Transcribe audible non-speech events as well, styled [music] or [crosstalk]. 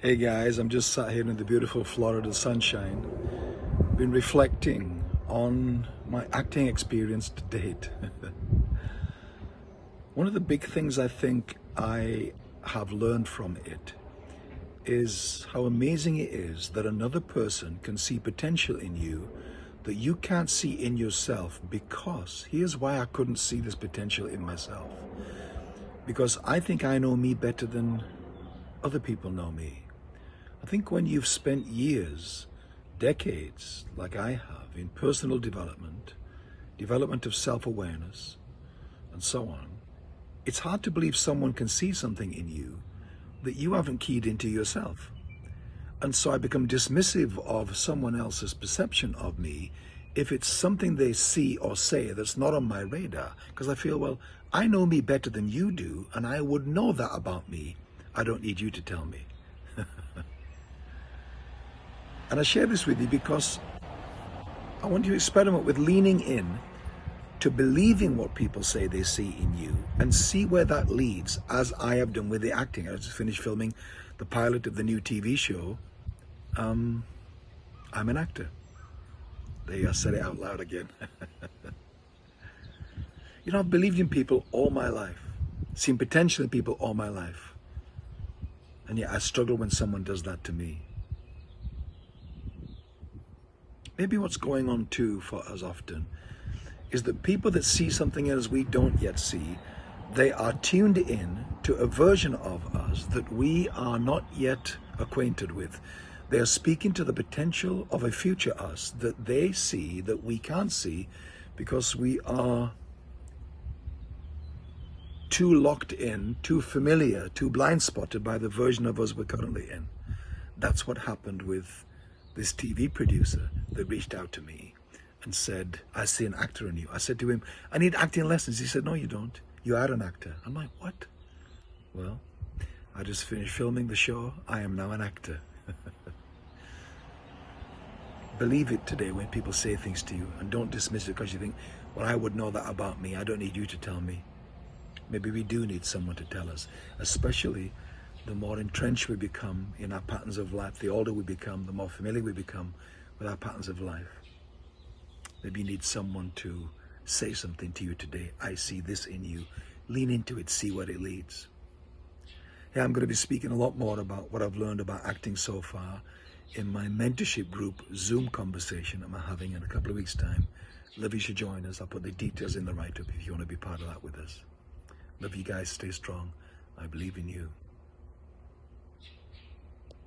Hey guys, I'm just sat here in the beautiful Florida sunshine, been reflecting on my acting experience to date. [laughs] One of the big things I think I have learned from it is how amazing it is that another person can see potential in you that you can't see in yourself because here's why I couldn't see this potential in myself. Because I think I know me better than other people know me. I think when you've spent years, decades, like I have, in personal development, development of self-awareness, and so on, it's hard to believe someone can see something in you that you haven't keyed into yourself. And so I become dismissive of someone else's perception of me if it's something they see or say that's not on my radar, because I feel, well, I know me better than you do, and I would know that about me. I don't need you to tell me. [laughs] And I share this with you because I want you to experiment with leaning in to believing what people say they see in you and see where that leads, as I have done with the acting. I just finished filming the pilot of the new TV show. Um, I'm an actor. There I said it out loud again. [laughs] you know, I've believed in people all my life, seen potential in people all my life. And yet I struggle when someone does that to me. Maybe what's going on too for us often is that people that see something as we don't yet see, they are tuned in to a version of us that we are not yet acquainted with. They are speaking to the potential of a future us that they see that we can't see because we are too locked in, too familiar, too blind spotted by the version of us we're currently in. That's what happened with this TV producer that reached out to me and said, I see an actor in you. I said to him, I need acting lessons. He said, no, you don't. You are an actor. I'm like, what? Well, I just finished filming the show. I am now an actor. [laughs] Believe it today when people say things to you and don't dismiss it because you think, well, I would know that about me. I don't need you to tell me. Maybe we do need someone to tell us, especially the more entrenched we become in our patterns of life, the older we become, the more familiar we become with our patterns of life. Maybe you need someone to say something to you today. I see this in you. Lean into it, see where it leads. Yeah, I'm going to be speaking a lot more about what I've learned about acting so far in my mentorship group Zoom conversation I'm having in a couple of weeks' time. Love you should join us. I'll put the details in the write-up if you want to be part of that with us. Love you guys. Stay strong. I believe in you.